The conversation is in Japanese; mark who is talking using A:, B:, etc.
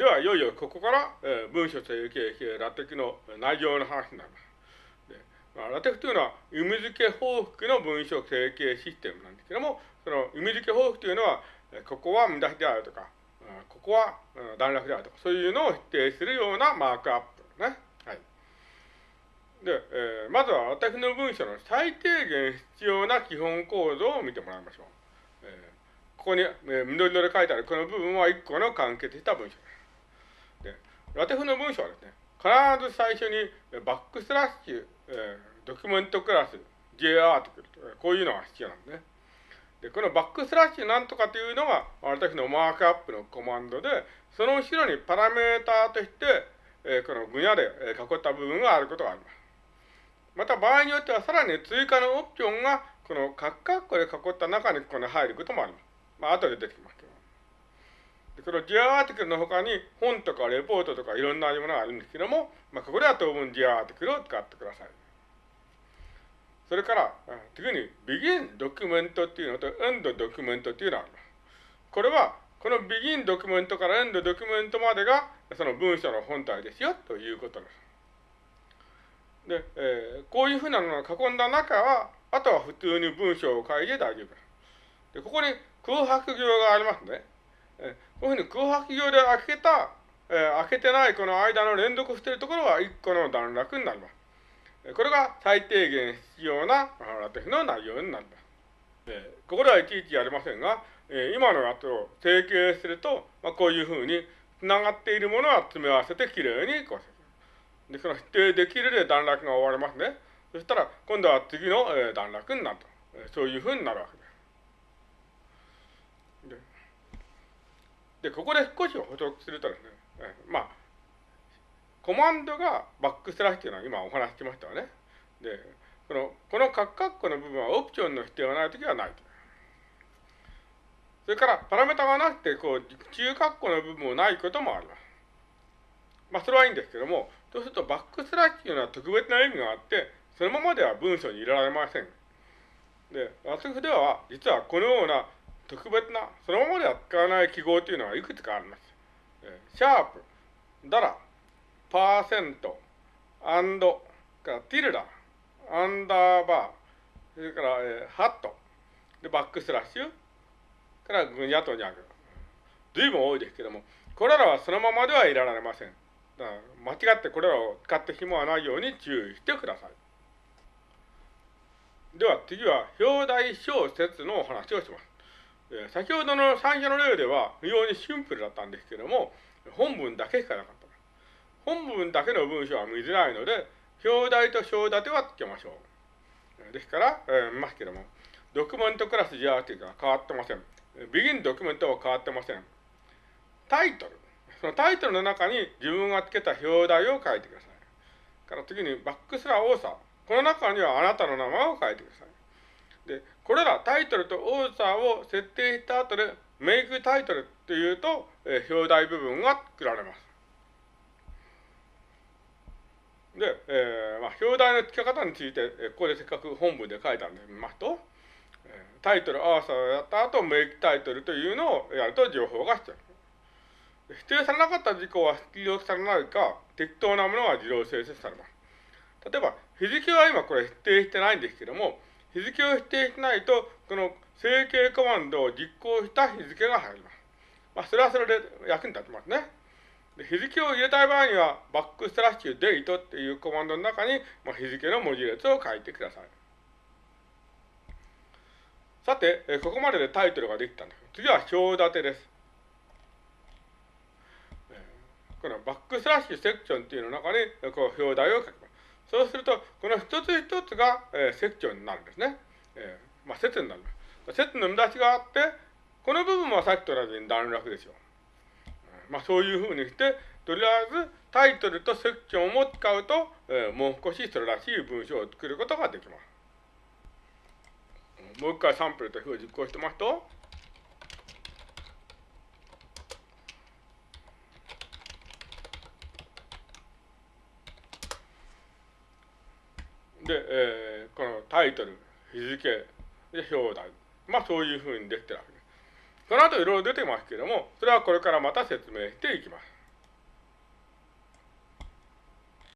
A: では、いよいよここから、えー、文書整形系ラテクの内容の話になります。でまあ、ラテクというのは、意味付け報復の文書整形システムなんですけども、その意味付け報復というのは、ここは見出しであるとか、ここは段落であるとか、そういうのを否定するようなマークアップね。はい。で、えー、まずは私の文章の最低限必要な基本構造を見てもらいましょう。えー、ここに、えー、緑色で書いてあるこの部分は1個の完結した文章です。で、ラテフの文章はですね、必ず最初にバックスラッシュ、えー、ドキュメントクラス、J アーティクル、こういうのが必要なんですね。で、このバックスラッシュなんとかというのが、私のマークアップのコマンドで、その後ろにパラメーターとして、えー、このグニャで囲った部分があることがあります。また場合によってはさらに追加のオプションが、このカッカッコで囲った中にこの入ることもあります。まあ、後で出てきますけど。このジアアーティクルの他に本とかレポートとかいろんなものがあるんですけども、まあ、ここでは当分ジアアーティクルを使ってください。それから、次に begin ドキュメントっていうのと end ドキュメントっていうのがあります。これは、この begin ドキュメントから end ドキュメントまでが、その文章の本体ですよ、ということです。で、えー、こういうふうなのを囲んだ中は、あとは普通に文章を書いて大丈夫です。で、ここに空白行がありますね。え、こういうふうに空白行で開けた、え、開けてないこの間の連続しているところは1個の段落になります。これが最低限必要なラテフの内容になります。ここではいちいちやりませんが、今のやつを整形すると、まあ、こういうふうに繋がっているものは詰め合わせてきれいにこうで、その否定できるで段落が終わりますね。そしたら、今度は次の段落になると。そういうふうになるわけです。で、ここで少し補足するとですね、まあ、コマンドがバックスラッシュというのは今お話ししましたよね。で、この、このカッカッコの部分はオプションの否定がないときはないと。それから、パラメータがなくて、こう、中カッコの部分もないこともあります。まあ、それはいいんですけども、そうするとバックスラッシュというのは特別な意味があって、そのままでは文章に入れられません。で、私では、実はこのような特別な、そのままでは使わない記号というのはいくつかあります。シャープ、ダラ、パーセント、アンド、からティルダ、アンダーバー、それから、えー、ハット、で、バックスラッシュ、からグニャとニャグ。随分多いですけども、これらはそのままではいられません。だから間違ってこれらを使って紐はないように注意してください。では次は表題小説のお話をします。え、先ほどの最初の例では非常にシンプルだったんですけども、本文だけしかなかった。本文だけの文章は見づらいので、表題と章立てはつけましょう。ですから、えー、見ますけども、ドキュメントクラス JRT が変わってません。ビギンドキュメントは変わってません。タイトル。そのタイトルの中に自分がつけた表題を書いてください。から次にバックスラーオーサー。この中にはあなたの名前を書いてください。で、これらタイトルとオーサーを設定した後でメイクタイトルっていうと、えー、表題部分が作られます。で、えーまあ、表題の付け方について、えー、ここでせっかく本文で書いたんで見ますと、え、タイトル、アーサーをやった後、メイクタイトルというのをやると情報が必要。否定されなかった事項は必要されないか、適当なものは自動生成されます。例えば、日付は今これ否定してないんですけども、日付を否定しないと、この整形コマンドを実行した日付が入ります。まあ、それはそれで役に立ちますね。で日付を入れたい場合には、バックスラッシュデイトっていうコマンドの中に、まあ、日付の文字列を書いてください。さて、えここまででタイトルができたんです。次は表立てです。このバックスラッシュセクションっていうの中にこう表題を書きます。そうすると、この一つ一つが、えセクションになるんですね。えー、まあ、説になります。説の見出しがあって、この部分はさっきと同じに段落でしょう。まあ、そういうふうにして、とりあえずタイトルとセクションを使うと、えー、もう少しそれらしい文章を作ることができます。もう一回サンプルと表を実行してますと、で、えー、このタイトル、日付、で、表題。まあそういうふうにできてるわけです。その後いろいろ出てますけれども、それはこれからまた説明していきます。